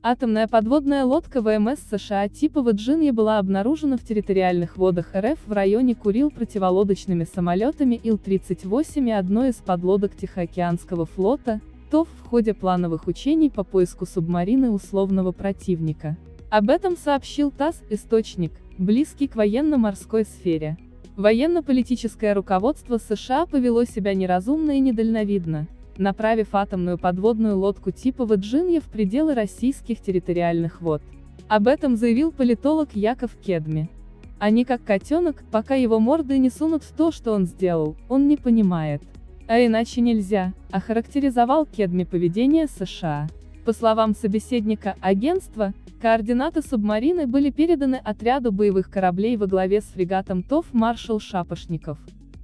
Атомная подводная лодка ВМС США типа Virginia была обнаружена в территориальных водах РФ в районе Курил противолодочными самолетами Ил-38 и одной из подлодок Тихоокеанского флота, ТОВ в ходе плановых учений по поиску субмарины условного противника. Об этом сообщил ТАСС, источник, близкий к военно-морской сфере. Военно-политическое руководство США повело себя неразумно и недальновидно направив атомную подводную лодку типа Virginia в пределы российских территориальных вод. Об этом заявил политолог Яков Кедми. Они как котенок, пока его морды не сунут в то, что он сделал, он не понимает. А иначе нельзя, охарактеризовал Кедми поведение США. По словам собеседника агентства, координаты субмарины были переданы отряду боевых кораблей во главе с фрегатом ТОВ «Маршал Шапошников»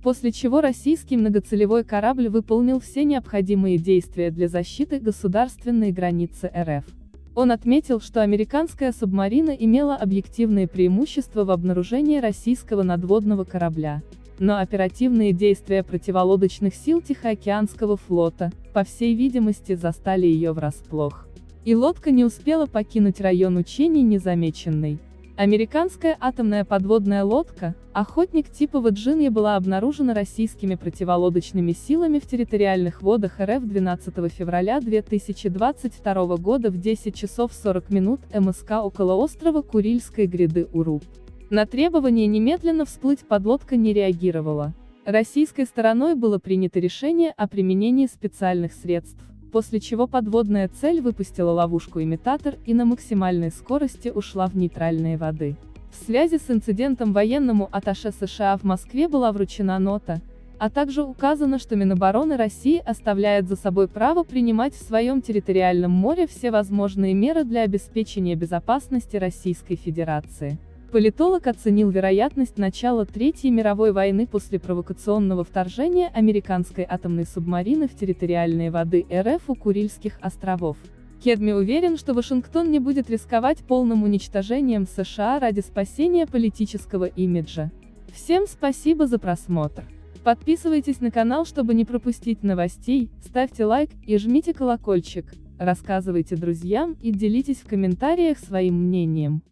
после чего российский многоцелевой корабль выполнил все необходимые действия для защиты государственной границы РФ. Он отметил, что американская субмарина имела объективные преимущества в обнаружении российского надводного корабля. Но оперативные действия противолодочных сил Тихоокеанского флота, по всей видимости, застали ее врасплох. И лодка не успела покинуть район учений незамеченной. Американская атомная подводная лодка, охотник типа Virginia была обнаружена российскими противолодочными силами в территориальных водах РФ 12 февраля 2022 года в 10 часов 40 минут МСК около острова Курильской гряды Уруб. На требование немедленно всплыть подлодка не реагировала. Российской стороной было принято решение о применении специальных средств после чего подводная цель выпустила ловушку-имитатор и на максимальной скорости ушла в нейтральные воды. В связи с инцидентом военному атташе США в Москве была вручена нота, а также указано, что Минобороны России оставляет за собой право принимать в своем территориальном море все возможные меры для обеспечения безопасности Российской Федерации. Политолог оценил вероятность начала Третьей мировой войны после провокационного вторжения американской атомной субмарины в территориальные воды РФ у Курильских островов. Кедми уверен, что Вашингтон не будет рисковать полным уничтожением США ради спасения политического имиджа. Всем спасибо за просмотр. Подписывайтесь на канал, чтобы не пропустить новостей, ставьте лайк и жмите колокольчик, рассказывайте друзьям и делитесь в комментариях своим мнением.